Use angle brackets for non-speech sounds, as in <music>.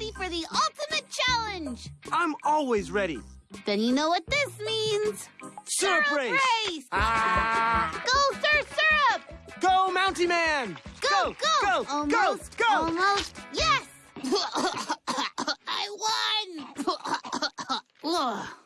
ready for the ultimate challenge. I'm always ready. Then you know what this means. Syrup, syrup race. race. Ah. Go, Sir Syrup. Go, Mountie Man. Go, go, go, almost, go, go. Almost, yes. <laughs> I won. <laughs> <laughs>